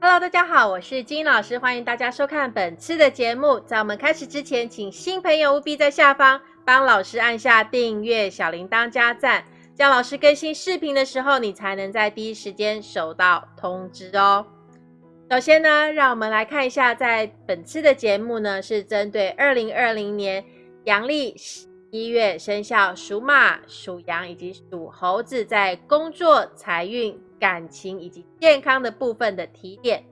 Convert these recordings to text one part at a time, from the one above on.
Hello，大家好，我是金老师，欢迎大家收看本次的节目。在我们开始之前，请新朋友务必在下方帮老师按下订阅、小铃铛加赞，这样老师更新视频的时候，你才能在第一时间收到通知哦。首先呢，让我们来看一下，在本次的节目呢，是针对二零二零年阳历一月生肖属马、属羊以及属猴子在工作、财运。感情以及健康的部分的提点，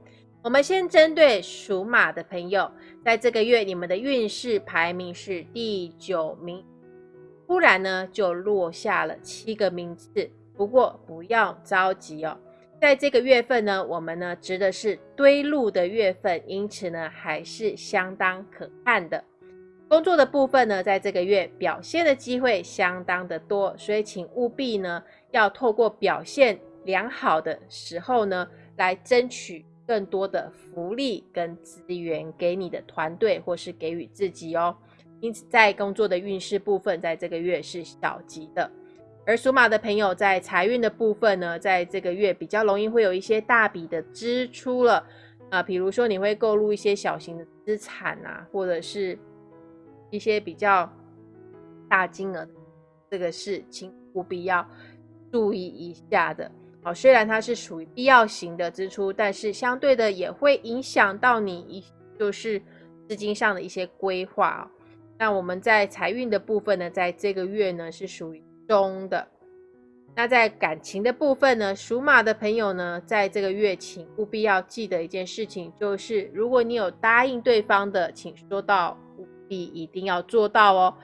我们先针对属马的朋友，在这个月你们的运势排名是第九名，突然呢就落下了七个名次。不过不要着急哦，在这个月份呢，我们呢值的是堆路的月份，因此呢还是相当可看的。工作的部分呢，在这个月表现的机会相当的多，所以请务必呢要透过表现。良好的时候呢，来争取更多的福利跟资源给你的团队，或是给予自己哦。因此，在工作的运势部分，在这个月是小吉的。而属马的朋友在财运的部分呢，在这个月比较容易会有一些大笔的支出了啊，比如说你会购入一些小型的资产啊，或者是一些比较大金额，这个是请务必要注意一下的。哦，虽然它是属于必要型的支出，但是相对的也会影响到你一就是资金上的一些规划哦。那我们在财运的部分呢，在这个月呢是属于中的。那在感情的部分呢，属马的朋友呢，在这个月请务必要记得一件事情，就是如果你有答应对方的，请说到务必一定要做到哦。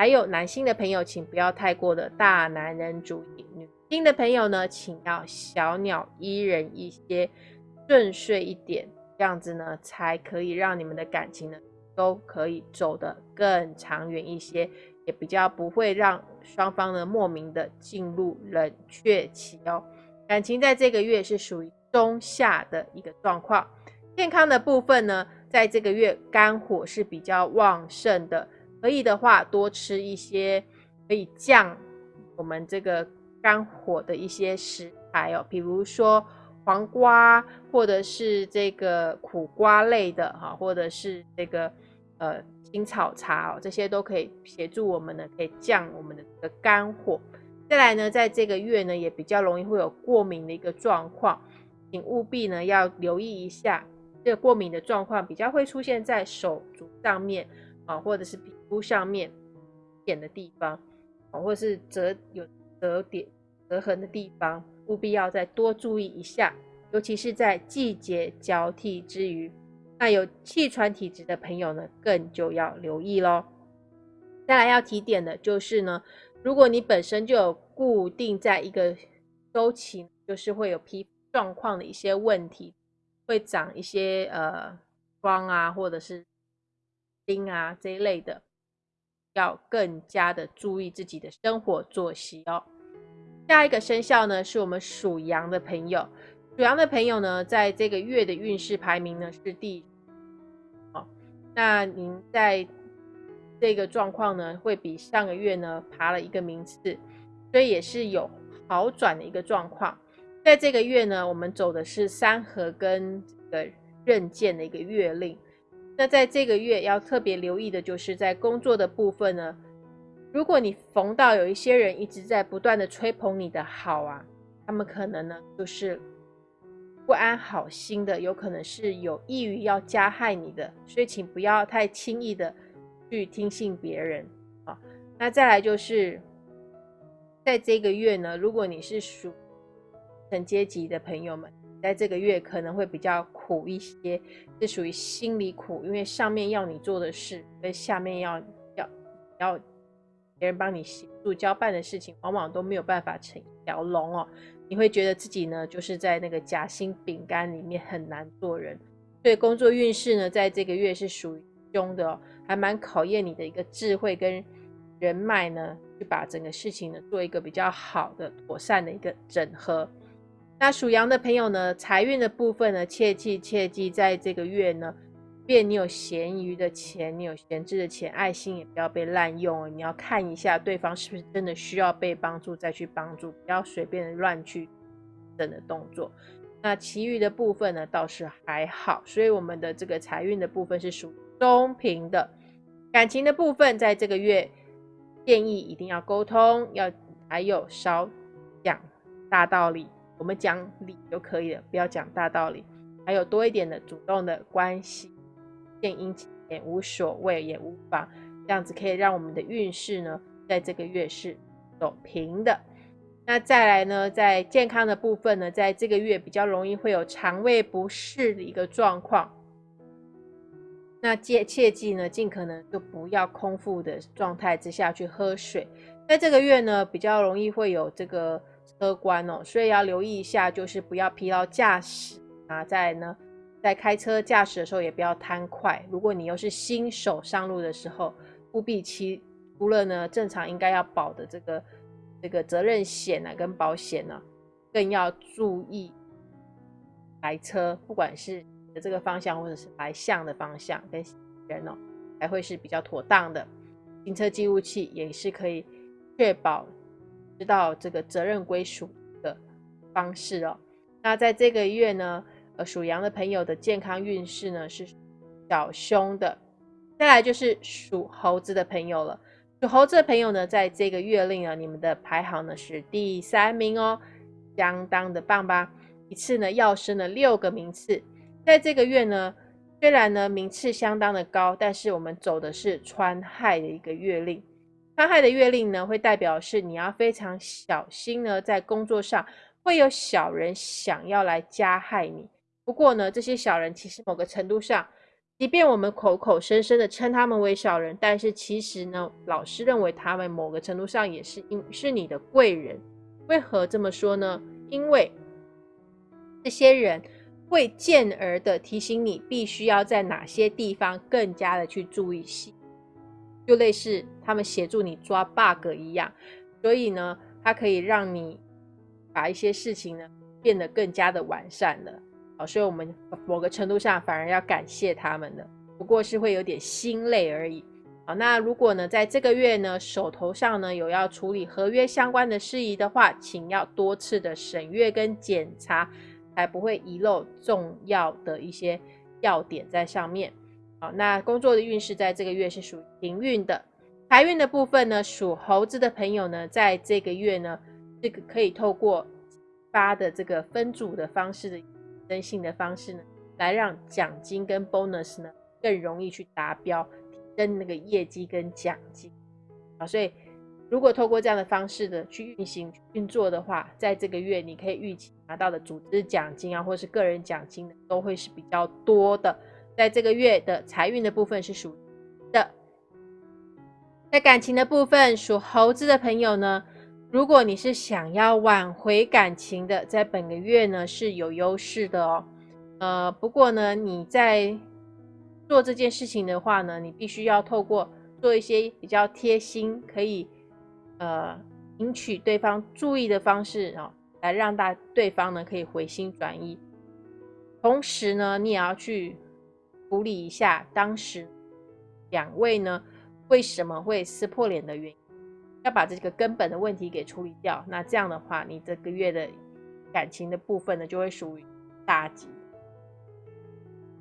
还有男性的朋友，请不要太过的大男人主义。女性的朋友呢，请要小鸟依人一些，顺遂一点，这样子呢，才可以让你们的感情呢，都可以走得更长远一些，也比较不会让双方呢莫名的进入冷却期哦。感情在这个月是属于中下的一个状况，健康的部分呢，在这个月肝火是比较旺盛的，可以的话多吃一些可以降我们这个。肝火的一些食材哦，比如说黄瓜，或者是这个苦瓜类的哈，或者是这个呃青草茶哦，这些都可以协助我们呢，可以降我们的这个肝火。再来呢，在这个月呢，也比较容易会有过敏的一个状况，请务必呢要留意一下，这个过敏的状况比较会出现在手足上面啊，或者是皮肤上面点的地方，或者是折有。折点、折痕的地方，务必要再多注意一下，尤其是在季节交替之余，那有气喘体质的朋友呢，更就要留意喽。再来要提点的就是呢，如果你本身就有固定在一个周期，就是会有皮肤状况的一些问题，会长一些呃光啊，或者是钉啊这一类的。要更加的注意自己的生活作息哦。下一个生肖呢，是我们属羊的朋友。属羊的朋友呢，在这个月的运势排名呢是第，哦，那您在这个状况呢，会比上个月呢爬了一个名次，所以也是有好转的一个状况。在这个月呢，我们走的是三合跟这个刃剑的一个月令。那在这个月要特别留意的就是在工作的部分呢，如果你逢到有一些人一直在不断的吹捧你的好啊，他们可能呢就是不安好心的，有可能是有意于要加害你的，所以请不要太轻易的去听信别人啊。那再来就是在这个月呢，如果你是属层阶级的朋友们。在这个月可能会比较苦一些，是属于心理苦，因为上面要你做的事，跟下面要要要别人帮你协助交办的事情，往往都没有办法成一条龙哦。你会觉得自己呢，就是在那个夹心饼干里面很难做人。所以工作运势呢，在这个月是属于凶的哦，还蛮考验你的一个智慧跟人脉呢，去把整个事情呢做一个比较好的、妥善的一个整合。那属羊的朋友呢，财运的部分呢，切记切记，在这个月呢，便你有闲余的钱，你有闲置的钱，爱心也不要被滥用哦。你要看一下对方是不是真的需要被帮助，再去帮助，不要随便乱去等的动作。那其余的部分呢倒是还好，所以我们的这个财运的部分是属中平的。感情的部分，在这个月建议一定要沟通，要还有少讲大道理，我们讲理就可以了，不要讲大道理。还有多一点的主动的关系，献殷勤也无所谓也无妨，这样子可以让我们的运势呢，在这个月是走平的。那再来呢，在健康的部分呢，在这个月比较容易会有肠胃不适的一个状况。那切切记呢，尽可能就不要空腹的状态之下去喝水。在这个月呢，比较容易会有这个车关哦，所以要留意一下，就是不要疲劳驾驶啊。在呢，在开车驾驶的时候也不要贪快。如果你又是新手上路的时候，务必其除了呢正常应该要保的这个这个责任险啊跟保险呢，更要注意来车，不管是你。的这个方向，或者是来向的方向跟人哦，才会是比较妥当的。行车记录器也是可以确保知道这个责任归属的方式哦。那在这个月呢，呃，属羊的朋友的健康运势呢是小凶的。再来就是属猴子的朋友了。属猴子的朋友呢，在这个月令啊，你们的排行呢是第三名哦，相当的棒吧？一次呢要升了六个名次。在这个月呢，虽然呢名次相当的高，但是我们走的是川亥的一个月令。川害的月令呢，会代表是你要非常小心呢，在工作上会有小人想要来加害你。不过呢，这些小人其实某个程度上，即便我们口口声声的称他们为小人，但是其实呢，老师认为他们某个程度上也是因是你的贵人。为何这么说呢？因为这些人。会见而的提醒你，必须要在哪些地方更加的去注意细，就类似他们协助你抓 bug 一样。所以呢，它可以让你把一些事情呢变得更加的完善了。好，所以我们某个程度上反而要感谢他们的，不过是会有点心累而已。好，那如果呢，在这个月呢，手头上呢有要处理合约相关的事宜的话，请要多次的审阅跟检查。才不会遗漏重要的一些要点在上面。好，那工作的运势在这个月是属于平运的。财运的部分呢，属猴子的朋友呢，在这个月呢，这个可以透过发的这个分组的方式的征信的方式呢，来让奖金跟 bonus 呢更容易去达标，提升那个业绩跟奖金。啊，所以。如果透过这样的方式的去运行运作的话，在这个月你可以预期拿到的组织奖金啊，或是个人奖金都会是比较多的。在这个月的财运的部分是属的，在感情的部分，属猴子的朋友呢，如果你是想要挽回感情的，在本个月呢是有优势的哦。呃，不过呢，你在做这件事情的话呢，你必须要透过做一些比较贴心，可以。呃，引起对方注意的方式啊，来让大对方呢可以回心转意。同时呢，你也要去处理一下当时两位呢为什么会撕破脸的原因，要把这个根本的问题给处理掉。那这样的话，你这个月的感情的部分呢就会属于大吉。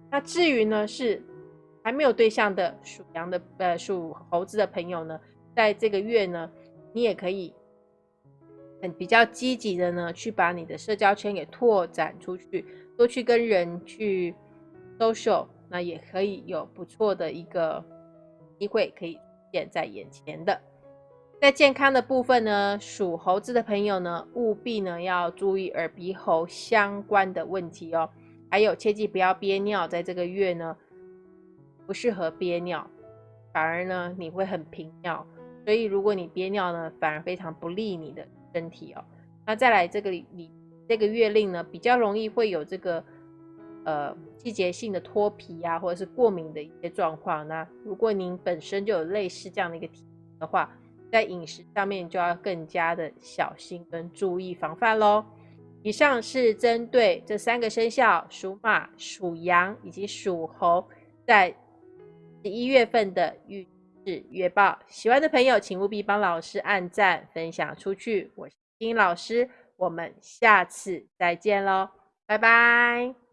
那至于呢是还没有对象的属羊的呃属猴子的朋友呢，在这个月呢。你也可以很比较积极的呢，去把你的社交圈给拓展出去，多去跟人去 social，那也可以有不错的一个机会可以现在眼前的。在健康的部分呢，属猴子的朋友呢，务必呢要注意耳鼻喉相关的问题哦，还有切记不要憋尿，在这个月呢不适合憋尿，反而呢你会很频尿。所以，如果你憋尿呢，反而非常不利你的身体哦。那再来这个你这个月令呢，比较容易会有这个呃季节性的脱皮啊，或者是过敏的一些状况。那如果您本身就有类似这样的一个体的话，在饮食上面就要更加的小心跟注意防范喽。以上是针对这三个生肖：属马、属羊以及属猴，在十一月份的预。月报，喜欢的朋友请务必帮老师按赞、分享出去。我是金老师，我们下次再见喽。拜拜。